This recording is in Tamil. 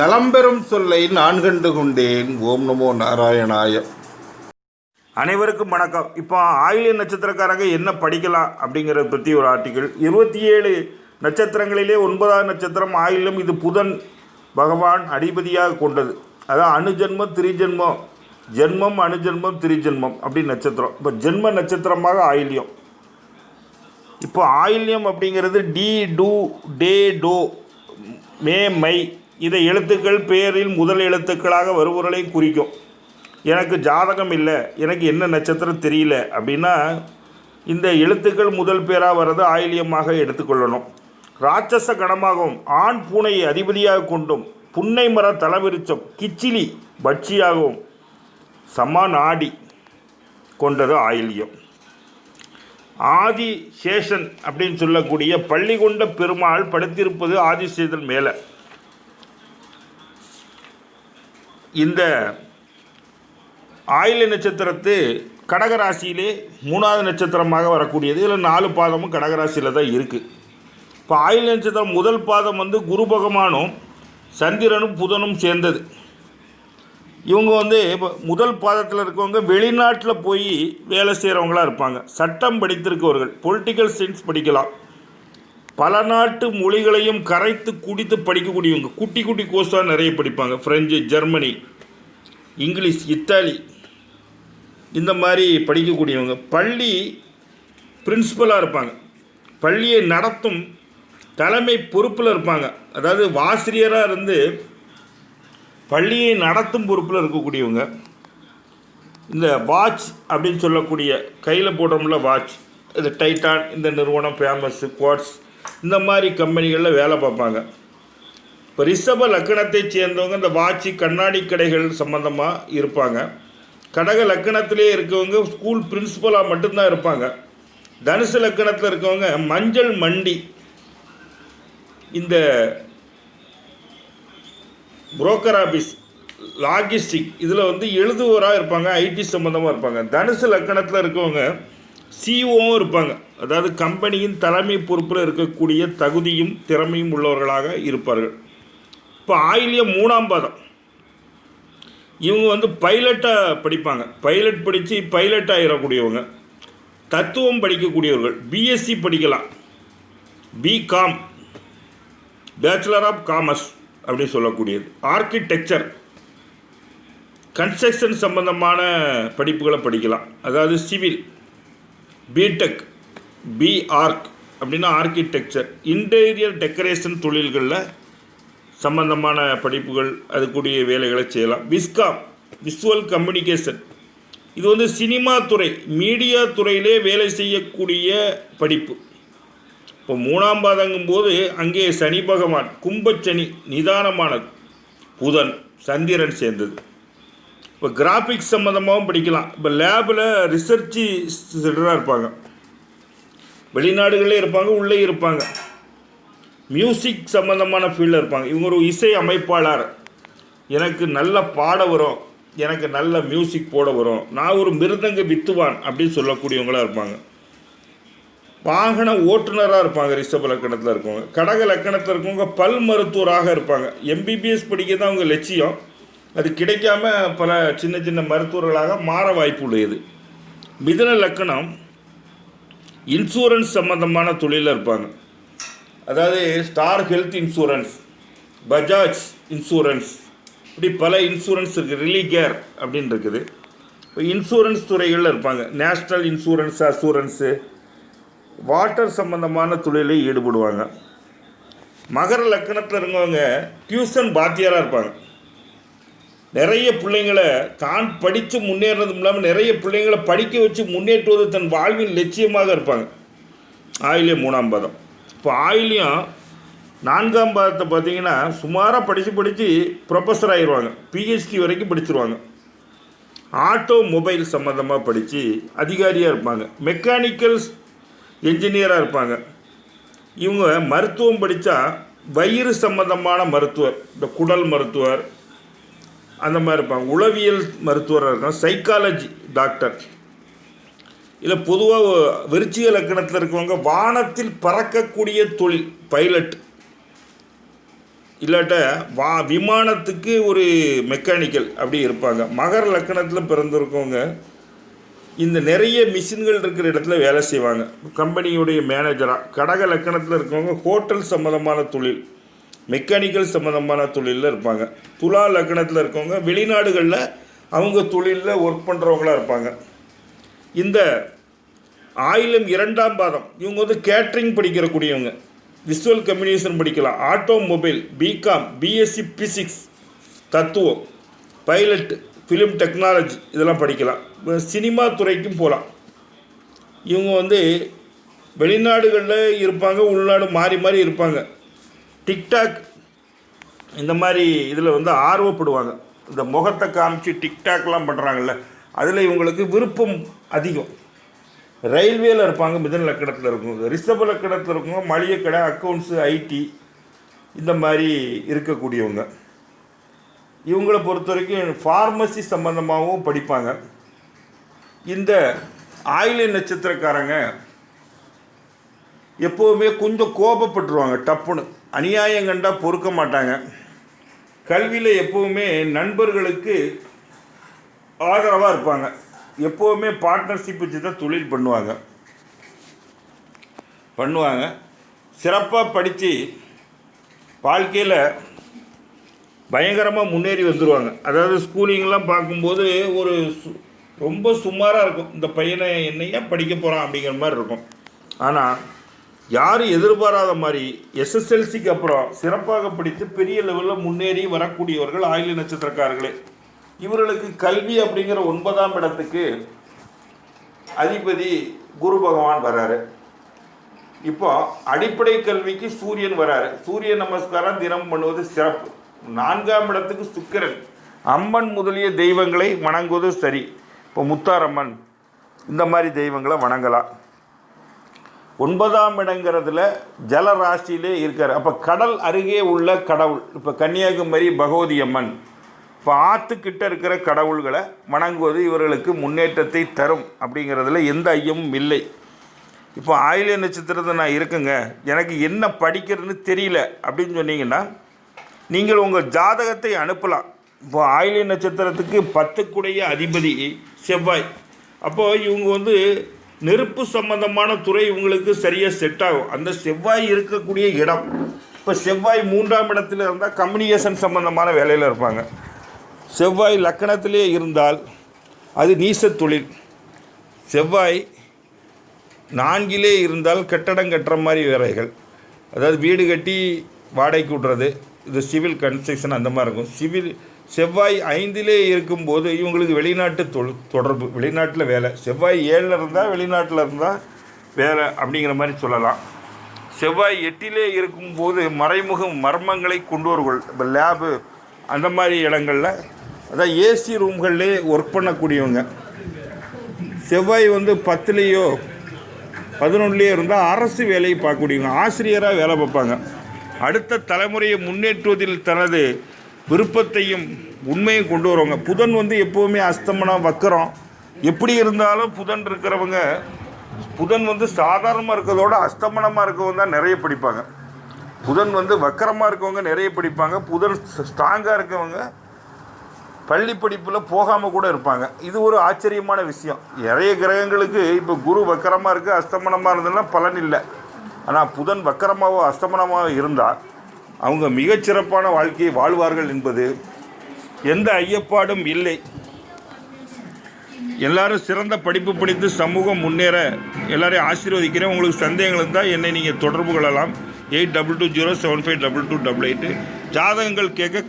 நலம்பெறும் சொல்லை நான் கண்டு கொண்டேன். ஓம் நமோ நாராயணாய. அனைவருக்கும் வணக்கம். இப்போ ஆயிலிய நட்சத்திரக்காரங்க என்ன படிக்கலாம் அப்படிங்கிறத பற்றி ஒரு ஆர்டிக்கிள் இருபத்தி ஏழு நட்சத்திரங்களிலே ஒன்பதாவது நட்சத்திரம் ஆயிலும் இது புதன் பகவான் அடிபதியாக கொண்டது. அதான் அணுஜன்மம் திரிஜென்மம். ஜென்மம் அணுஜென்மம் திரிஜென்மம் அப்படி நட்சத்திரம். இப்போ ஜென்ம நட்சத்திரமாக ஆயில்யம். இப்போ ஆயில்யம் அப்படிங்கிறது டி டூ டே டோ மே மை இதை எழுத்துக்கள் பேரில் முதல் எழுத்துக்களாக வருபவர்களையும் குறிக்கும். எனக்கு ஜாதகம் இல்லை எனக்கு என்ன நட்சத்திரம் தெரியல அப்படின்னா இந்த எழுத்துக்கள் முதல் பேராக வர்றது ஆயிலியமாக எடுத்துக்கொள்ளணும் ராட்சச கணமாகவும் ஆண் பூனையை அதிபதியாக கொண்டும் புன்னை மர தலவிருச்சம் கிச்சிலி பட்சியாகவும் சமாநாடி கொண்டது ஆயில்யம். ஆதி சேஷன் அப்படின்னு சொல்லக்கூடிய பள்ளி கொண்ட பெருமாள் படுத்திருப்பது ஆதிசேதன் மேலே. இந்த ஆயில நட்சத்திரத்து கடகராசியிலே மூணாவது நட்சத்திரமாக வரக்கூடியது. இதில் நாலு பாதமும் கடகராசியில் தான் இருக்குது இப்போ ஆயுள் நட்சத்திரம் முதல் பாதம் வந்து குரு பகவானும் சந்திரனும் புதனும் சேர்ந்தது. இவங்க வந்து இப்போ முதல் பாதத்தில் இருக்கவங்க வெளிநாட்டில் போய் வேலை செய்கிறவங்களா இருப்பாங்க. சட்டம் படித்திருக்கவர்கள் பொலிட்டிக்கல் சயின்ஸ் படிக்கலாம். பல நாட்டு மொழிகளையும் கரைத்து குடித்து படிக்கக்கூடியவங்க. குட்டி குட்டி கோர்ஸாக நிறைய படிப்பாங்க. ஃப்ரெஞ்சு ஜெர்மனி இங்கிலீஷ் இத்தாலி இந்த மாதிரி படிக்கக்கூடியவங்க. பள்ளி பிரின்சிபலாக இருப்பாங்க. பள்ளியை நடத்தும் தலைமை பொறுப்பில் இருப்பாங்க. அதாவது ஆசிரியராக இருந்து பள்ளியை நடத்தும் பொறுப்பில் இருக்கக்கூடியவங்க. இந்த வாட்ச் அப்படின்னு சொல்லக்கூடிய கையில் போடுறோம்ல வாட்ச் இது டைட்டான் இந்த நிறுவனம் ஃபேமஸ் குவாட்ஸ் இந்த மாதிரி கம்பெனிகளில் வேலை பார்ப்பாங்க. இப்போ ரிஷப லக்கணத்தைச் சேர்ந்தவங்க இந்த வாட்சி கண்ணாடி கடைகள் சம்மந்தமாக இருப்பாங்க. கடக லக்கணத்திலே இருக்கவங்க ஸ்கூல் பிரின்சிபலாக மட்டும்தான் இருப்பாங்க. தனுசு லக்கணத்தில் இருக்கவங்க மஞ்சள் மண்டி. இந்த புரோக்கர் ஆஃபீஸ் லாஜிஸ்டிக் இதில் வந்து எழுதுவோராக இருப்பாங்க ஐடி சம்மந்தமாக இருப்பாங்க. தனுசு லக்கணத்தில் இருக்கவங்க சிஓவும் இருப்பாங்க. அதாவது கம்பெனியின் தலைமை பொறுப்பில் இருக்கக்கூடிய தகுதியும் திறமையும் உள்ளவர்களாக இருப்பார்கள். இப்போ ஆயிலியம் மூணாம் பாதம். இவங்க வந்து பைலட்டாக படிப்பாங்க. பைலட் படித்து பைலட் ஆகிடக்கூடியவங்க தத்துவம் படிக்கக்கூடியவர்கள். பிஎஸ்சி படிக்கலாம். பிகாம் பேச்சுலர் ஆஃப் காமர்ஸ் அப்படின்னு சொல்லக்கூடியது. ஆர்கிடெக்சர் கன்ஸ்ட்ரக்ஷன் சம்பந்தமான படிப்புகளை படிக்கலாம். அதாவது சிவில் பிடெக் பிஆர்க் அப்படின்னா ஆர்கிடெக்சர் இன்டீரியர் டெக்கரேஷன் தொழில்களில் சம்பந்தமான படிப்புகள் அதுக்கூடிய வேலைகளை செய்யலாம். விஸ்காம் விஸ்வல் கம்யூனிகேஷன் இது வந்து சினிமா துறை மீடியா துறையிலே வேலை செய்யக்கூடிய படிப்பு. இப்போ மூணாம் பாதங்கும் போது அங்கே சனி பகவான் கும்பச்சனி நிதானமானது. புதன் சந்திரன் சேர்ந்தது. இப்போ கிராஃபிக்ஸ் சம்மந்தமாகவும் படிக்கலாம். இப்போ லேபில் ரிசர்ச்சு சென்டராக இருப்பாங்க. வெளிநாடுகளே இருப்பாங்க உள்ளே இருப்பாங்க. மியூசிக் சம்மந்தமான ஃபீல்டில் இருப்பாங்க. இவங்க ஒரு இசை அமைப்பாளர். எனக்கு நல்ல பாட வரும். எனக்கு நல்ல மியூசிக் போட வரும். நான் ஒரு மிருதங்க வித்துவான் அப்படின்னு சொல்லக்கூடியவங்களாக இருப்பாங்க. வாகன ஓட்டுநராக இருப்பாங்க ரிஷப லக்கணத்தில் இருக்கவங்க. கடக லக்கணத்தில் இருக்கவங்க பல் மருத்துவராக இருப்பாங்க. எம்பிபிஎஸ் படிக்க தான் அவங்க லட்சியம். அது கிடைக்காம பல சின்ன சின்ன மருத்துவர்களாக மாற வாய்ப்பு உள்ளது மிதன லக்கணம் இன்சூரன்ஸ் சம்மந்தமான தொழிலில் இருப்பாங்க. அதாவது star health insurance Bajaj insurance இப்படி பல இன்சூரன்ஸ் இருக்குது ரிலீ கேர் அப்படின்னு இருக்குது. இப்போ இன்சூரன்ஸ் துறைகளில் இருப்பாங்க. நேஷ்னல் இன்சூரன்ஸ் அசூரன்ஸு வாட்டர் சம்மந்தமான தொழிலில் ஈடுபடுவாங்க. மகர லக்கணத்தில் இருந்தவங்க டியூஷன் பாத்தியாராக இருப்பாங்க. நிறைய பிள்ளைங்களை தான் படித்து முன்னேறதும் இல்லாமல் நிறைய பிள்ளைங்களை படிக்க வச்சு முன்னேற்றுவது தன் வாழ்வின் லட்சியமாக இருப்பாங்க. ஆயிலியம் மூணாம் பாதம். இப்போ ஆயிலியம் நான்காம் பாதத்தை பார்த்தீங்கன்னா சுமாராக படித்து படித்து ப்ரொஃபஸர் ஆகிடுவாங்க பிஹெச்டி வரைக்கும் படிச்சிருவாங்க. ஆட்டோ மொபைல் சம்மந்தமாக படித்து அதிகாரியாக இருப்பாங்க. மெக்கானிக்கல் என்ஜினியராக இருப்பாங்க. இவங்க மருத்துவம் படித்தா வயிறு சம்பந்தமான மருத்துவர் இந்த குடல் மருத்துவர் அந்த மாதிரி இருப்பாங்க. உளவியல் மருத்துவராக இருக்கலாம் சைக்காலஜி டாக்டர் இதில் பொதுவாக விருச்சிக லக்கணத்தில் இருக்கவங்க வானத்தில் பறக்கக்கூடிய தொழில் பைலட் இல்லாட்ட வா விமானத்துக்கு ஒரு மெக்கானிக்கல் அப்படி இருப்பாங்க. மகர லக்கணத்தில் பிறந்திருக்கவங்க இந்த நிறைய மிஷின்கள் இருக்கிற இடத்துல வேலை செய்வாங்க. கம்பெனியுடைய மேனேஜராக கடக லக்கணத்தில் இருக்கவங்க ஹோட்டல் சம்மந்தமான தொழில். மெக்கானிக்கல் சம்மந்தமான தொழிலில் இருப்பாங்க. துலா லக்னத்தில் இருக்கவங்க வெளிநாடுகளில் அவங்க தொழிலில் ஒர்க் பண்ணுறவங்களா இருப்பாங்க. இந்த ஆயிலம் இரண்டாம் பாதம் இவங்க வந்து கேட்ரிங் படிக்கிறக்கூடியவங்க. விசுவல் கம்யூனிகேஷன் படிக்கலாம். ஆட்டோமொபைல் பிகாம் பிஎஸ்சி பிசிக்ஸ் தத்துவம் பைலட் ஃபிலிம் டெக்னாலஜி இதெல்லாம் படிக்கலாம். சினிமா துறைக்கும் போகலாம் இவங்க வந்து வெளிநாடுகளில் இருப்பாங்க உள்நாடு மாறி மாறி இருப்பாங்க. டிக்டாக் இந்த மாதிரி இதில் வந்து ஆர்வப்படுவாங்க. இந்த முகத்தை காமிச்சு டிக்டாக்லாம் பண்ணுறாங்கல்ல அதில் இவங்களுக்கு விருப்பம் அதிகம். ரயில்வேல இருப்பாங்க மிதன லக்கணத்தில் இருக்கும் ரிஷப லக்கணத்தில் இருக்கவங்க மளிகை கடை அக்கௌண்ட்ஸு ஐடி இந்த மாதிரி இருக்கக்கூடியவங்க. இவங்களை பொறுத்த வரைக்கும் ஃபார்மசி சம்மந்தமாகவும் படிப்பாங்க. இந்த ஆயிலை நட்சத்திரக்காரங்க எப்போவுமே கொஞ்சம் கோபப்பட்டுருவாங்க டப்புன்னு. அநியாயம் கண்டால் பொறுக்க மாட்டாங்க. கல்வியில் எப்போவுமே நண்பர்களுக்கு ஆதரவாக இருப்பாங்க. எப்போவுமே பார்ட்னர்ஷிப் வச்சு தான் தொழில் பண்ணுவாங்க. பண்ணுவாங்க. சிறப்பாக படித்து வாழ்க்கையில் பயங்கரமாக முன்னேறி வந்துடுவாங்க அதாவது ஸ்கூலிங்லாம் பார்க்கும்போது ஒரு சு- ரொம்ப சுமாராக இருக்கும். இந்த பையனை என்னையா படிக்க போகிறான் அப்படிங்கிற மாதிரி இருக்கும். ஆனால் யாரும் எதிர்பாராத மாதிரி எஸ்எஸ்எல்சிக்கு அப்புறம் சிறப்பாக படித்து பெரிய லெவலில் முன்னேறி வரக்கூடியவர்கள் ஆயுள நட்சத்திரக்காரர்களே. இவர்களுக்கு கல்வி அப்படிங்கிற ஒன்பதாம் இடத்துக்கு அதிபதி குரு பகவான் வராரு இப்போ அடிப்படை கல்விக்கு சூரியன் வராரு சூரிய நமஸ்காரம் தினம் பண்ணுவது சிறப்பு. நான்காம் இடத்துக்கு சுக்கிரன். அம்மன் முதலிய தெய்வங்களை வணங்குவது சரி. இப்போ முத்தாரம்மன் இந்த மாதிரி தெய்வங்களை வணங்கலாம். ஒன்பதாம் இடங்கிறதுல ஜலராசியிலே இருக்கார். அப்போ கடல் அருகே உள்ள கடவுள் இப்போ கன்னியாகுமரி பகவதி அம்மன். இப்போ ஆற்றுக்கிட்ட இருக்கிற கடவுள்களை வணங்குவது இவர்களுக்கு முன்னேற்றத்தை தரும் அப்படிங்கிறதுல எந்த ஐயமும் இல்லை. இப்போ ஆயிலிய நட்சத்திரத்தை நான் இருக்குங்க. எனக்கு என்ன படிக்கிறதுன்னு தெரியல அப்படின்னு சொன்னீங்கன்னா நீங்கள் உங்கள் ஜாதகத்தை அனுப்பலாம். இப்போ ஆயிலிய நட்சத்திரத்துக்கு பத்துக்குடைய அதிபதி செவ்வாய். அப்போது இவங்க வந்து நெருப்பு சம்பந்தமான துறை இவங்களுக்கு சரியாக செட் ஆகும். அந்த செவ்வாய் இருக்கக்கூடிய இடம். இப்போ செவ்வாய் மூன்றாம் இடத்துல இருந்தால் கம்யூனிகேஷன் சம்பந்தமான வேலையில் இருப்பாங்க. செவ்வாய் லக்கணத்திலே இருந்தால் அது நீச தொழில். செவ்வாய் நான்கிலே இருந்தால் கட்டடம் கட்டுற மாதிரி வேலைகள். அதாவது வீடு கட்டி வாடகைக்கு விட்றது. இது சிவில் கன்ஸ்ட்ரக்ஷன் அந்த மாதிரி இருக்கும். சிவில் செவ்வாய் ஐந்திலே இருக்கும்போது இவங்களுக்கு வெளிநாட்டு தொ தொடர்பு வெளிநாட்டில் வேலை. செவ்வாய் ஏழில் இருந்தால் வெளிநாட்டில் இருந்தால் வேலை அப்படிங்கிற மாதிரி சொல்லலாம். செவ்வாய் எட்டிலே இருக்கும்போது மறைமுக மர்மங்களை கொண்டு வருகள் இப்போ லேபு அந்த மாதிரி இடங்களில் அதான் ஏசி ரூம்கள்லே ஒர்க் பண்ணக்கூடியவங்க. செவ்வாய் வந்து பத்துலேயோ பதினொன்றுலேயோ இருந்தால் அரசு வேலையை பார்க்கக்கூடியவங்க. ஆசிரியராக வேலை பார்ப்பாங்க. அடுத்த தலைமுறையை முன்னேற்றுவதில் தனது விருப்பத்தையும் உண்மையும் கொண்டு வருவாங்க. புதன் வந்து எப்போவுமே அஸ்தமனம் வக்கரம். எப்படி இருந்தாலும் புதன் இருக்கிறவங்க புதன் வந்து சாதாரணமாக இருக்கிறதோட அஸ்தமனமாக இருக்கவங்க தான் நிறைய படிப்பாங்க. புதன் வந்து வக்கரமாக இருக்கவங்க நிறைய படிப்பாங்க. புதன் ஸ்ட்ராங்காக இருக்கவங்க பள்ளி படிப்பில் போகாமல் கூட இருப்பாங்க. இது ஒரு ஆச்சரியமான விஷயம். நிறைய கிரகங்களுக்கு இப்போ குரு வக்கரமாக இருக்குது அஸ்தமனமாக இருந்ததுன்னா பலன் இல்லை. ஆனால் புதன் வக்கரமாகவோ அஸ்தமனமாக இருந்தால் அவங்க மிகச்சிறப்பான வாழ்க்கையை வாழ்வார்கள் என்பது எந்த ஐயப்பாடும் இல்லை. எல்லாரும் சிறந்த படிப்பு படித்து சமூகம் முன்னேற எல்லாரையும் ஆசீர்வதிக்கிறேன். உங்களுக்கு சந்தேகங்கள் இருந்தால் என்னை நீங்கள் தொடர்பு கொள்ளலாம். Eight double two zero seven five double two double eight. ஜாதகங்கள் கேட்க